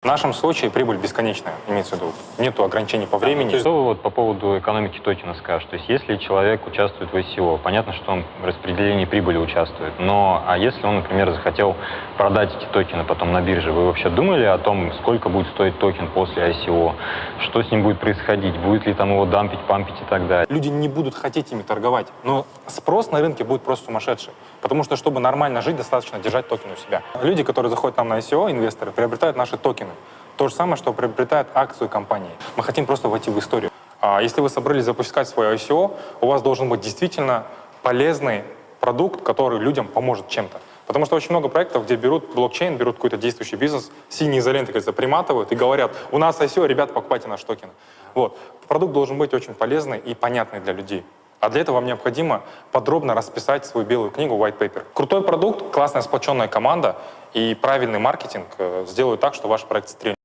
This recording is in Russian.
В нашем случае прибыль бесконечная, имеется в виду. Нету ограничений по времени. Что вы вот по поводу экономики токена скажете? То есть если человек участвует в ICO, понятно, что он в распределении прибыли участвует, но а если он, например, захотел продать эти токены потом на бирже, вы вообще думали о том, сколько будет стоить токен после ICO, что с ним будет происходить, будет ли там его дампить, пампить и так далее? Люди не будут хотеть ими торговать, но спрос на рынке будет просто сумасшедший. Потому что, чтобы нормально жить, достаточно держать токен у себя. Люди, которые заходят нам на ICO, инвесторы, приобретают наши токены. То же самое, что приобретают акцию компании. Мы хотим просто войти в историю. А если вы собрались запускать свой ICO, у вас должен быть действительно полезный продукт, который людям поможет чем-то. Потому что очень много проектов, где берут блокчейн, берут какой-то действующий бизнес, синие изоленты, кажется, приматывают и говорят, у нас ICO, ребята, покупайте наш токен. Вот. Продукт должен быть очень полезный и понятный для людей. А для этого вам необходимо подробно расписать свою белую книгу White Paper. Крутой продукт, классная сплоченная команда и правильный маркетинг э, сделают так, что ваш проект стрельнет.